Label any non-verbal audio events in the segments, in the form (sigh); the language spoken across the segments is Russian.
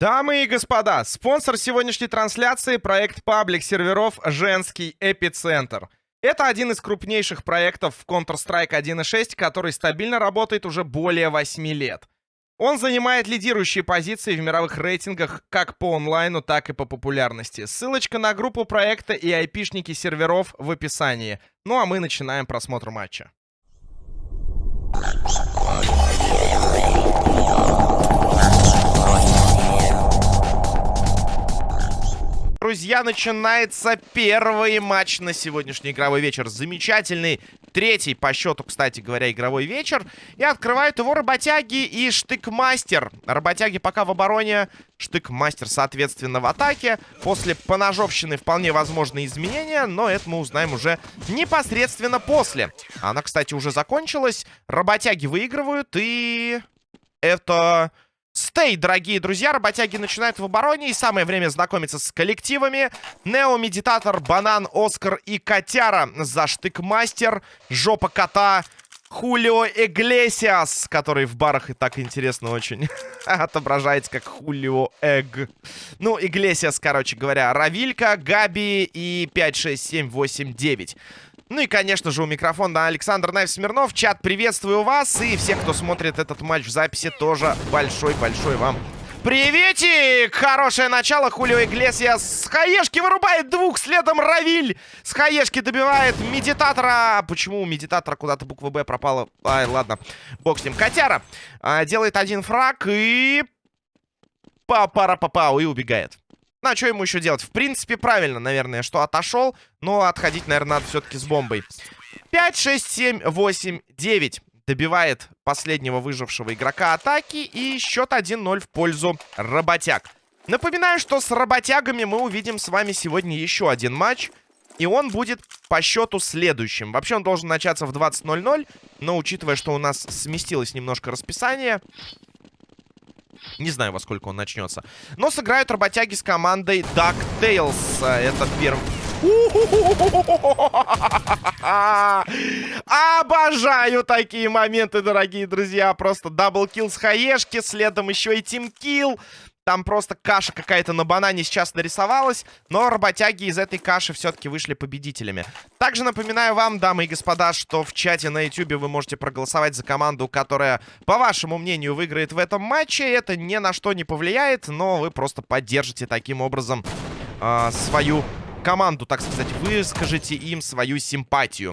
Дамы и господа, спонсор сегодняшней трансляции — проект паблик серверов «Женский эпицентр». Это один из крупнейших проектов в Counter-Strike 1.6, который стабильно работает уже более 8 лет. Он занимает лидирующие позиции в мировых рейтингах как по онлайну, так и по популярности. Ссылочка на группу проекта и айпишники серверов в описании. Ну а мы начинаем просмотр матча. Друзья, начинается первый матч на сегодняшний игровой вечер. Замечательный, третий по счету, кстати говоря, игровой вечер. И открывают его работяги и штыкмастер. Работяги пока в обороне, штыкмастер, соответственно, в атаке. После поножовщины вполне возможны изменения, но это мы узнаем уже непосредственно после. Она, кстати, уже закончилась. Работяги выигрывают, и это... Стей, дорогие друзья, работяги начинают в обороне, и самое время знакомиться с коллективами. Нео, Медитатор, Банан, Оскар и Котяра. За штык-мастер, Жопа Кота, Хулио Эглесиас, который в барах и так интересно очень (laughs) отображается как Хулио Эг. Ну, Иглесиас, короче говоря, Равилька, Габи и 5, 6, 7, 8, 9. Ну и, конечно же, у микрофона Александр Найв Смирнов. Чат, приветствую вас. И всех, кто смотрит этот матч в записи, тоже большой-большой вам Приветик! Хорошее начало. Хулио Иглесиас с хаешки вырубает двух. Следом Равиль с хаешки добивает медитатора. Почему у медитатора куда-то буква Б пропала? Ай, ладно. Бог с ним. Котяра а, делает один фраг и... Па-пара-па-пау и убегает. Ну, а что ему еще делать? В принципе, правильно, наверное, что отошел. Но отходить, наверное, надо все-таки с бомбой. 5, 6, 7, 8, 9. Добивает последнего выжившего игрока атаки. И счет 1-0 в пользу работяг. Напоминаю, что с работягами мы увидим с вами сегодня еще один матч. И он будет по счету следующим. Вообще он должен начаться в 20.00. Но учитывая, что у нас сместилось немножко расписание, не знаю, во сколько он начнется. Но сыграют работяги с командой DuckTales. Это первый... (laughs) Обожаю такие моменты, дорогие друзья. Просто double kill с хаешки, следом еще и team kill. Там просто каша какая-то на банане сейчас нарисовалась. Но работяги из этой каши все-таки вышли победителями. Также напоминаю вам, дамы и господа, что в чате на YouTube вы можете проголосовать за команду, которая, по вашему мнению, выиграет в этом матче. Это ни на что не повлияет, но вы просто поддержите таким образом э, свою команду, так сказать. Выскажите им свою симпатию.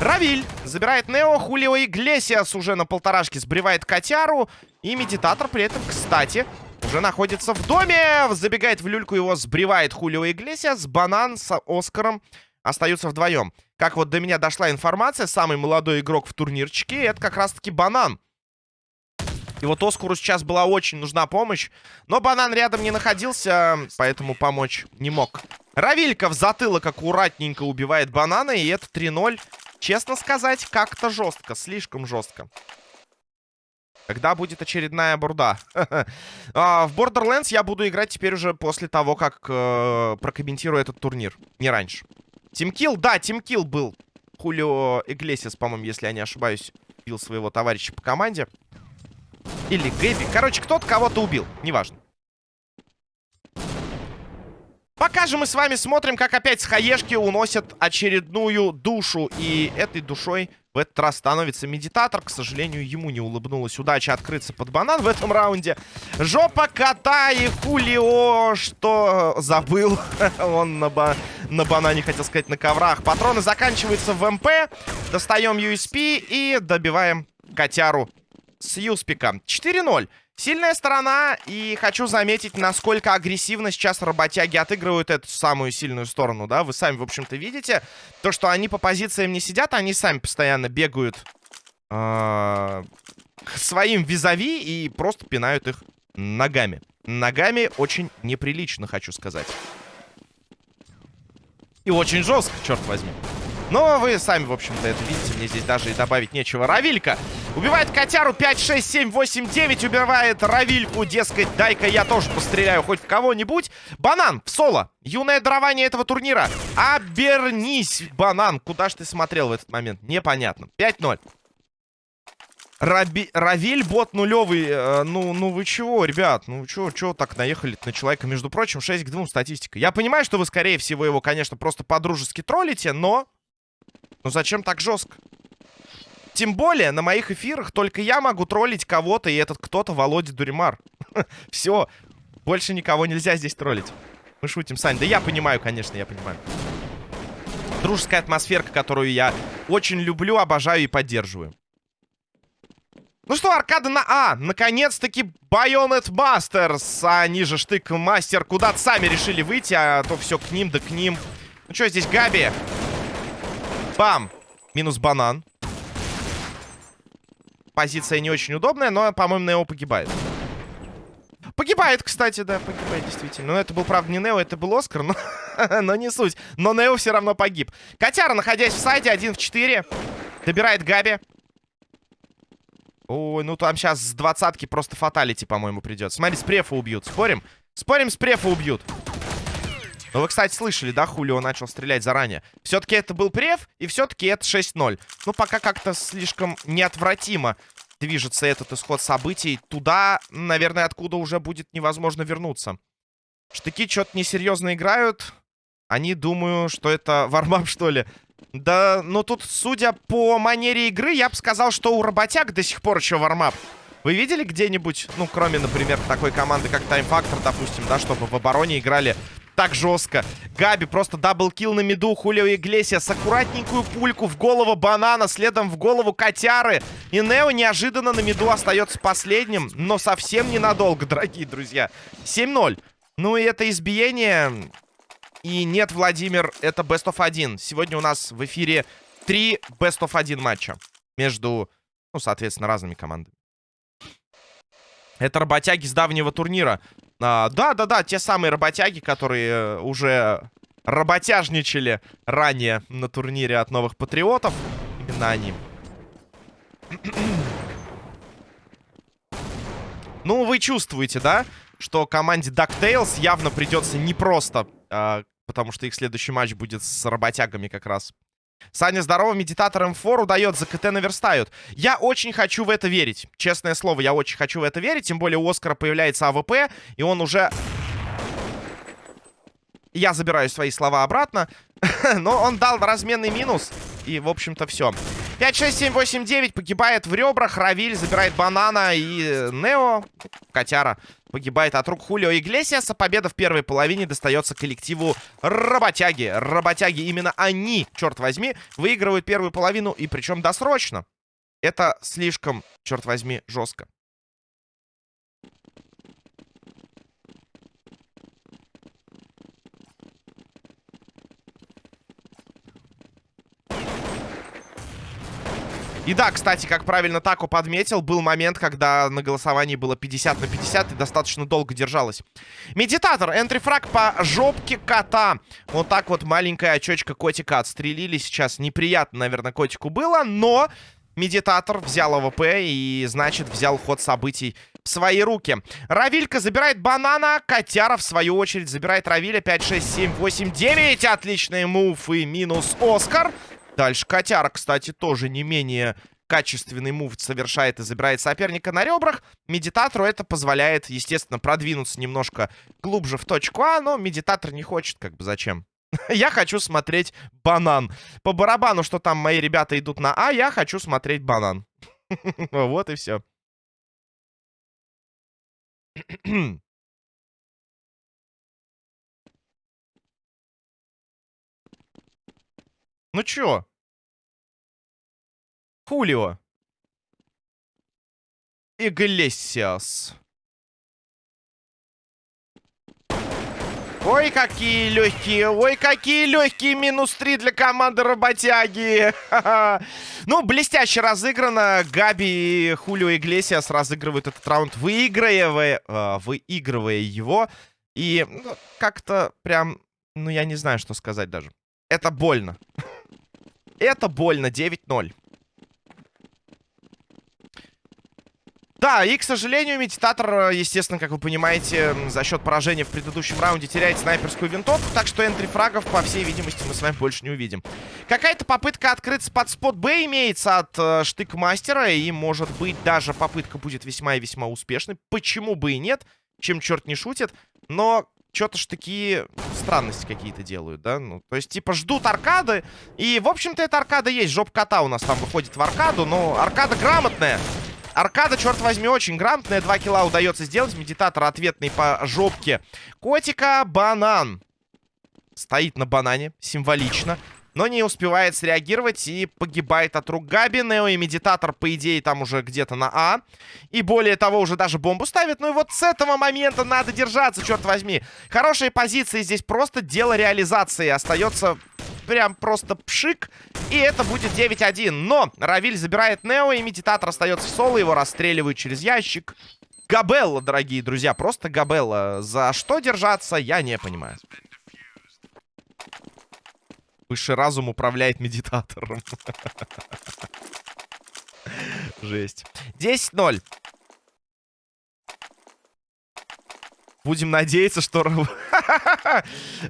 Равиль забирает Нео, Хулио Иглесиас уже на полторашке сбривает Котяру. И Медитатор при этом, кстати, уже находится в доме. Забегает в люльку, его сбривает Хулио Иглесиас. Банан с Оскаром остаются вдвоем. Как вот до меня дошла информация, самый молодой игрок в турнирчике, это как раз-таки Банан. И вот Оскару сейчас была очень нужна помощь. Но Банан рядом не находился, поэтому помочь не мог. Равилька в затылок аккуратненько убивает Банана, и это 3-0. Честно сказать, как-то жестко, слишком жестко. Когда будет очередная бурда? (laughs) а, в Borderlands я буду играть теперь уже после того, как э, прокомментирую этот турнир. Не раньше. Тимкил, да, Тимкил был. Хулио Иглесис, по-моему, если я не ошибаюсь, убил своего товарища по команде. Или Гэби. Короче, кто-то кого-то убил. Неважно. Пока же мы с вами смотрим, как опять с хаешки уносят очередную душу. И этой душой в этот раз становится медитатор. К сожалению, ему не улыбнулась удача открыться под банан в этом раунде. Жопа кота и Хулио, что забыл. (laughs) Он на, ба на банане, хотел сказать, на коврах. Патроны заканчиваются в МП. Достаем USP и добиваем котяру с Юспика. 4-0. Сильная сторона, и хочу заметить, насколько агрессивно сейчас работяги отыгрывают эту самую сильную сторону, да? Вы сами, в общем-то, видите. То, что они по позициям не сидят, они сами постоянно бегают э своим визави и просто пинают их ногами. Ногами очень неприлично, хочу сказать. И очень жестко, черт возьми. Но вы сами, в общем-то, это видите. Мне здесь даже и добавить нечего. Равилька убивает котяру 5, 6, 7, 8, 9. Убивает Равильку. Дескать, дай-ка я тоже постреляю хоть в кого-нибудь. Банан в соло. Юное дарование этого турнира. Обернись, банан. Куда ж ты смотрел в этот момент? Непонятно. 5-0. Раби... Равиль бот нулевый. Э, ну, ну вы чего, ребят? Ну чего, чего так наехали на человека? Между прочим, 6 к 2 статистика. Я понимаю, что вы, скорее всего, его, конечно, просто по-дружески троллите, но... Ну зачем так жестко? Тем более, на моих эфирах только я могу троллить кого-то, и этот кто-то Володя Дуримар. (laughs) Все, больше никого нельзя здесь троллить. Мы шутим, Сань. Да я понимаю, конечно, я понимаю. Дружеская атмосферка, которую я очень люблю, обожаю и поддерживаю. Ну что, аркада на А. Наконец-таки Байонет Бастерс. А ниже штык мастер куда-то сами решили выйти, а то все к ним да к ним. Ну что, здесь Габи. Бам. Минус банан. Позиция не очень удобная, но, по-моему, Нео погибает. Погибает, кстати, да, погибает действительно. Но это был, правда, не Нео, это был Оскар, но, (laughs) но не суть. Но Нео все равно погиб. Котяра, находясь в сайте, 1 в 4. Добирает Габи. Ой, ну там сейчас с двадцатки просто фаталити, по-моему, придет. Смотри, с префа убьют. Спорим? Спорим, с префа убьют. Ну, вы, кстати, слышали, да, Хулио начал стрелять заранее. Все-таки это был преф, и все-таки это 6-0. Ну, пока как-то слишком неотвратимо движется этот исход событий. Туда, наверное, откуда уже будет невозможно вернуться. Штыки что-то несерьезно играют. Они думаю, что это warmup, что ли. Да, ну тут, судя по манере игры, я бы сказал, что у работяг до сих пор еще warmup. Вы видели где-нибудь, ну, кроме, например, такой команды, как Time Factor, допустим, да, чтобы в обороне играли так жестко. Габи просто double kill на миду. Хулио Иглесиас аккуратненькую пульку в голову банана, следом в голову котяры. И Нео неожиданно на миду остается последним, но совсем ненадолго, (laughs) дорогие друзья. 7-0. Ну и это избиение и нет, Владимир, это Best of 1. Сегодня у нас в эфире три Best of 1 матча. Между, ну, соответственно, разными командами. Это работяги с давнего турнира. Да-да-да, те самые работяги, которые э, уже работяжничали ранее на турнире от новых патриотов. Именно они. (clears throat) ну, вы чувствуете, да? Что команде DuckTales явно придется непросто а, потому что их следующий матч будет с работягами как раз. Саня, здорово, медитатор М4 удает, за КТ наверстают. Я очень хочу в это верить. Честное слово, я очень хочу в это верить. Тем более у Оскара появляется АВП, и он уже... Я забираю свои слова обратно. (laughs) Но он дал разменный минус. И, в общем-то, все. 5, 6, 7, 8, 9 погибает в ребрах. Равиль забирает банана. И Нео, котяра, погибает от рук Хулио Иглесиаса. Победа в первой половине достается коллективу Работяги. Работяги, именно они, черт возьми, выигрывают первую половину. И причем досрочно. Это слишком, черт возьми, жестко. И да, кстати, как правильно Тако подметил, был момент, когда на голосовании было 50 на 50 и достаточно долго держалось. Медитатор, entry frag по жопке кота. Вот так вот маленькая очечка котика отстрелили сейчас. Неприятно, наверное, котику было, но... Медитатор взял АВП и, значит, взял ход событий в свои руки. Равилька забирает банана. Котяра, в свою очередь, забирает Равиля. 5, 6, 7, 8, 9. Отличный move и минус Оскар. Дальше Котяра, кстати, тоже не менее качественный мув совершает и забирает соперника на ребрах. Медитатору это позволяет, естественно, продвинуться немножко глубже в точку А, но медитатор не хочет, как бы зачем. (laughs) я хочу смотреть банан. По барабану, что там мои ребята идут на А, я хочу смотреть банан. (laughs) вот и все. (clears throat) Ну чё? Хулио. Иглесиас. Ой, какие легкие, ой, какие легкие минус 3 для команды работяги. (laughs) ну, блестяще разыграно. Габи и Хулио Иглесиас разыгрывают этот раунд, выигрывая, э, выигрывая его. И ну, как-то прям, ну, я не знаю, что сказать даже. Это больно. (laughs) Это больно. 9-0. Да, и, к сожалению, Медитатор, естественно, как вы понимаете, за счет поражения в предыдущем раунде теряет снайперскую винтовку, так что энтри фрагов, по всей видимости, мы с вами больше не увидим. Какая-то попытка открыться под спот Б имеется от э, штык-мастера, и, может быть, даже попытка будет весьма и весьма успешной. Почему бы и нет, чем черт не шутит, но что-то ж такие странности какие-то делают, да? Ну, то есть, типа, ждут аркады. И, в общем-то, эта аркада есть. Жоп кота у нас там выходит в аркаду, но аркада грамотная. Аркада, черт возьми, очень грамотная. Два килла удается сделать. Медитатор ответный по жопке. Котика, банан. Стоит на банане, символично. Но не успевает среагировать и погибает от рук Габи. Нео и Медитатор, по идее, там уже где-то на А. И более того, уже даже бомбу ставит. Ну и вот с этого момента надо держаться, черт возьми. Хорошие позиции здесь просто дело реализации. Остается прям просто пшик. И это будет 9-1. Но Равиль забирает Нео, и Медитатор остается в соло. Его расстреливают через ящик. Габелла, дорогие друзья, просто Габелла. За что держаться, я не понимаю. Высший разум управляет медитатором. Жесть. 10-0. Будем надеяться, что... (laughs)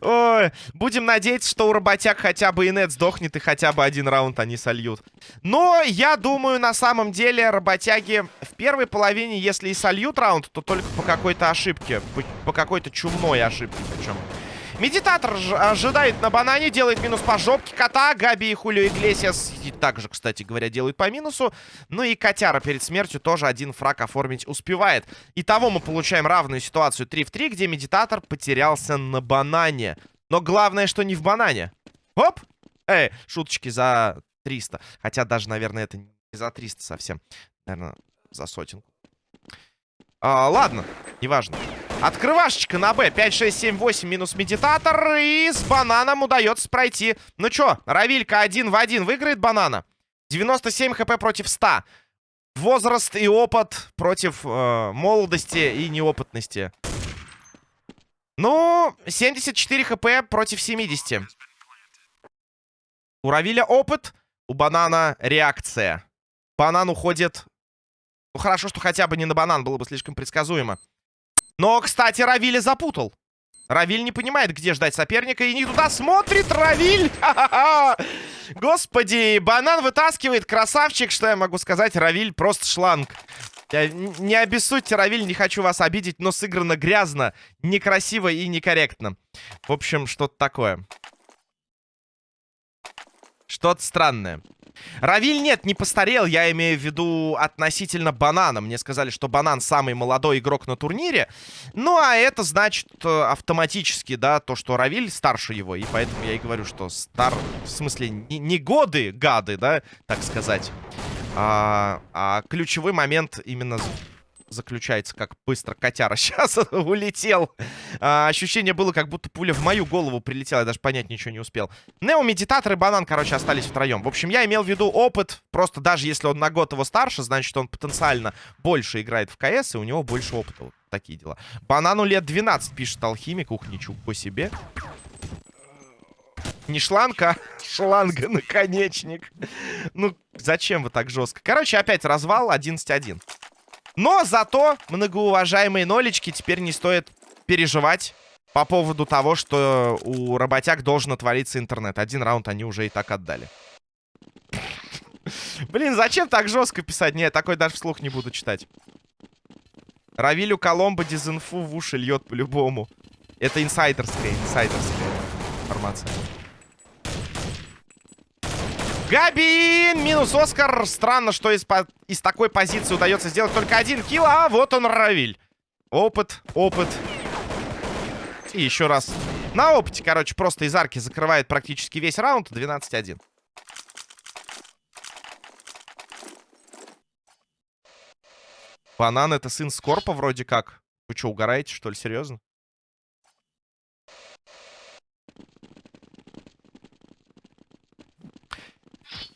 Ой, будем надеяться, что у работяг хотя бы инет сдохнет и хотя бы один раунд они сольют. Но я думаю, на самом деле, работяги в первой половине, если и сольют раунд, то только по какой-то ошибке. По, по какой-то чумной ошибке причем. Медитатор ожидает на банане, делает минус по жопке кота. Габи и Хулио Иглесиас также, кстати говоря, делают по минусу. Ну и котяра перед смертью тоже один фраг оформить успевает. Итого мы получаем равную ситуацию 3 в 3, где медитатор потерялся на банане. Но главное, что не в банане. Оп! Эй, шуточки за 300. Хотя даже, наверное, это не за 300 совсем. Наверное, за сотенку. А, ладно, неважно. Открывашечка на Б. 5, 6, 7, 8 минус медитатор. И с бананом удается пройти. Ну чё, Равилька один в один выиграет банана. 97 хп против 100. Возраст и опыт против э, молодости и неопытности. Ну, 74 хп против 70. У Равиля опыт, у банана реакция. Банан уходит... Ну, хорошо, что хотя бы не на банан, было бы слишком предсказуемо. Но, кстати, Равиля запутал. Равиль не понимает, где ждать соперника, и не туда смотрит Равиль. Господи, банан вытаскивает, красавчик, что я могу сказать, Равиль просто шланг. Я, не обессудьте, Равиль, не хочу вас обидеть, но сыграно грязно, некрасиво и некорректно. В общем, что-то такое. Что-то странное. Равиль нет, не постарел, я имею в виду относительно Банана. Мне сказали, что Банан самый молодой игрок на турнире. Ну, а это значит э, автоматически, да, то, что Равиль старше его. И поэтому я и говорю, что стар... В смысле, не, годы, гады, да, так сказать. А, а ключевой момент именно заключается, как быстро котяра (laughs) сейчас улетел. А, ощущение было, как будто пуля в мою голову прилетела. Я даже понять ничего не успел. Нео, Медитатор и Банан, короче, остались втроем. В общем, я имел в виду опыт. Просто даже если он на год его старше, значит, он потенциально больше играет в КС, и у него больше опыта. Вот такие дела. Банану лет 12, пишет Алхимик. Ух, ничего себе. Не шланга, а (laughs) шланга наконечник. Ну, зачем вы так жестко? Короче, опять развал 11-1. Но зато, многоуважаемые нолечки, теперь не стоит переживать по поводу того, что у работяг должен отвалиться интернет. Один раунд они уже и так отдали. Блин, зачем так жестко писать? Нет, такой даже вслух не буду читать. Равилю Коломбо дезинфу в уши льет по-любому. Это инсайдерская, инсайдерская информация. Габин! Минус Оскар. Странно, что из, из такой позиции удается сделать только один килл. А вот он, Равиль. Опыт, опыт. И еще раз. На опыте, короче, просто из арки закрывает практически весь раунд. 12-1. Банан это сын Скорпа вроде как. Вы что, угораете, что ли? Серьезно?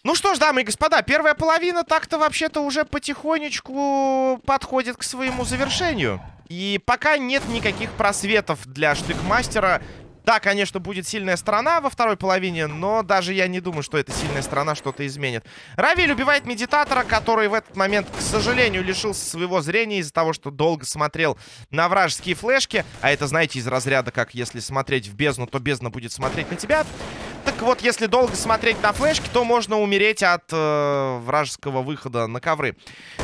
Ну что ж, дамы и господа, первая половина так-то вообще-то уже потихонечку подходит к своему завершению. И пока нет никаких просветов для штыкмастера Да, конечно, будет сильная сторона во второй половине, но даже я не думаю, что эта сильная сторона что-то изменит. Равиль убивает медитатора, который в этот момент, к сожалению, лишился своего зрения из-за того, что долго смотрел на вражеские флешки. А это, знаете, из разряда, как если смотреть в бездну, то бездна будет смотреть на тебя. Так вот, если долго смотреть на флешки, то можно умереть от э, вражеского выхода на ковры.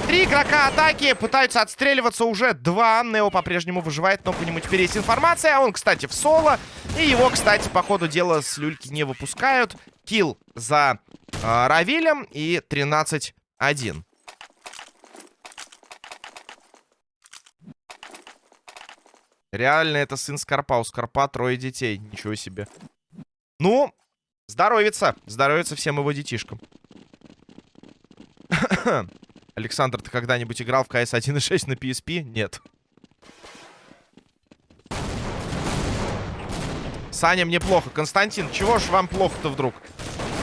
Три игрока атаки пытаются отстреливаться уже два. Нео по-прежнему выживает, но по нему теперь есть информация. Он, кстати, в соло. И его, кстати, по ходу дела с люльки не выпускают. Килл за э, Равилем и 13-1. Реально, это сын Скорпа. У Скорпа трое детей. Ничего себе. Ну, здоровится. Здоровится всем его детишкам. (coughs) Александр, ты когда-нибудь играл в CS 1.6 на PSP? Нет. Саня, мне плохо. Константин, чего ж вам плохо-то вдруг?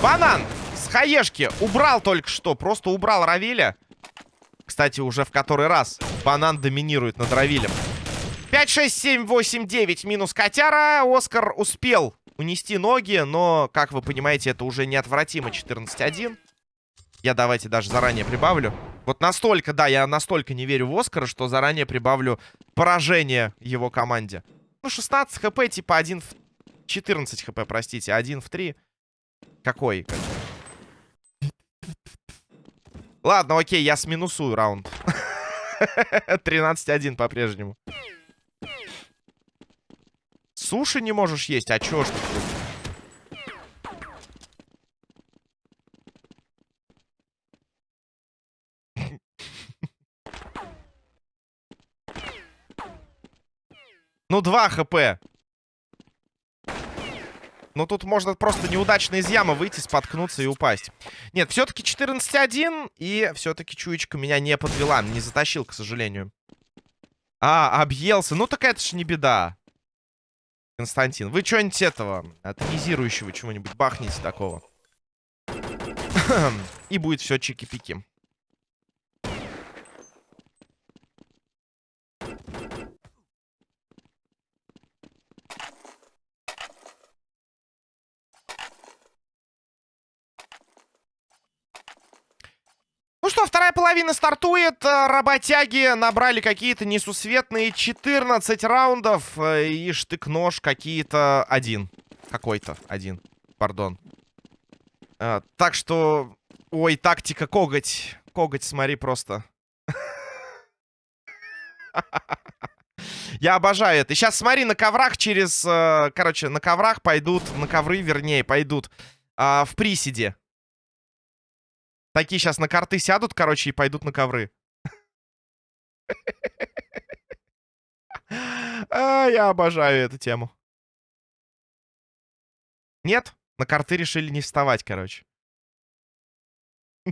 Банан с хаешки убрал только что. Просто убрал Равиля. Кстати, уже в который раз банан доминирует над Равилем. 5, 6, 7, 8, 9 минус котяра. Оскар успел унести ноги, но, как вы понимаете, это уже неотвратимо 14-1. Я давайте даже заранее прибавлю. Вот настолько, да, я настолько не верю в Оскара, что заранее прибавлю поражение его команде. Ну, 16 хп, типа 1 в 14 хп, простите. Один в 3. Какой? Ладно, окей, я сминусую раунд. (laughs) 13-1 по-прежнему. Суши не можешь есть? А чё ж ты? Ну, 2 хп. Но тут можно просто неудачно из ямы выйти, споткнуться и упасть. Нет, все-таки 14-1. И все-таки чуечка меня не подвела. Не затащил, к сожалению. А, объелся. Ну так это ж не беда. Константин, вы что-нибудь этого, атомизирующего чего-нибудь бахните такого. (clears throat) И будет все чики-пики. Что, вторая половина стартует. Э, работяги набрали какие-то несусветные 14 раундов. Э, и штык-нож какие-то один. Какой-то один. Пардон. А, так что... Ой, тактика коготь. Коготь, смотри, просто. Я обожаю это. Сейчас смотри, на коврах через... Короче, на коврах пойдут... На ковры, вернее, пойдут а, в приседе. Такие сейчас на карты сядут, короче, и пойдут на ковры. А, я обожаю эту тему. Нет, на карты решили не вставать, короче. (laughs)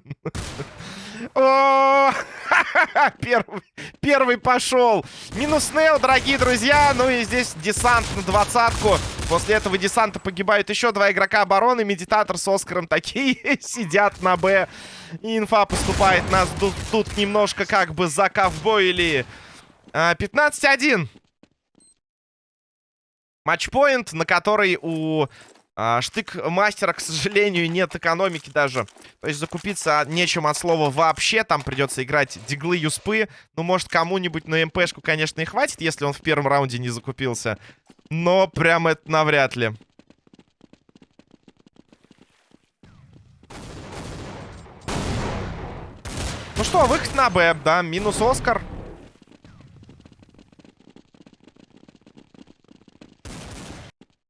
Первый, первый пошел. Минус Нейл, дорогие друзья. Ну и здесь десант на двадцатку. После этого десанта погибают еще два игрока обороны. Медитатор с Оскаром такие (laughs) сидят на Б. И инфа поступает нас тут, тут немножко как бы за ковбоили. 15-1. Матчпоинт, на который у а, штык-мастера, к сожалению, нет экономики даже. То есть закупиться нечем от слова вообще. Там придется играть диглы, юспы. Ну, может, кому-нибудь на МПшку, конечно, и хватит, если он в первом раунде не закупился. Но прям это навряд ли. Ну что, выход на Б, да, минус Оскар.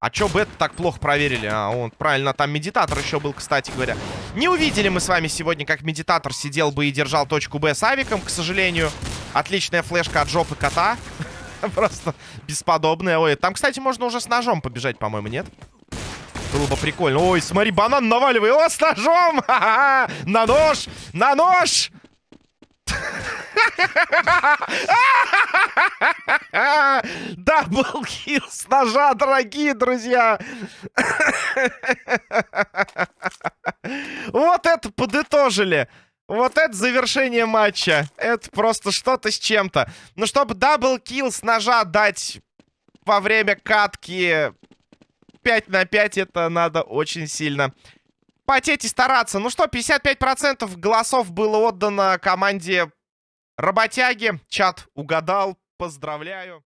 А чё бет так плохо проверили? А, он, правильно, там медитатор еще был, кстати говоря. Не увидели мы с вами сегодня, как медитатор сидел бы и держал точку Б с авиком, к сожалению. Отличная флешка от жопы кота. (laughs) Просто бесподобная. Ой, там, кстати, можно уже с ножом побежать, по-моему, нет? Было бы прикольно. Ой, смотри, банан наваливай. О, с ножом! (laughs) На нож! На нож! (laughs) Даблкил с ножа, дорогие друзья. Вот это подытожили. Вот это завершение матча. Это просто что-то с чем-то. Ну, чтобы даблкил с ножа дать во время катки 5 на 5 это надо очень сильно потеть и стараться. Ну что, 55% голосов было отдано команде Работяги. Чат угадал. Поздравляю.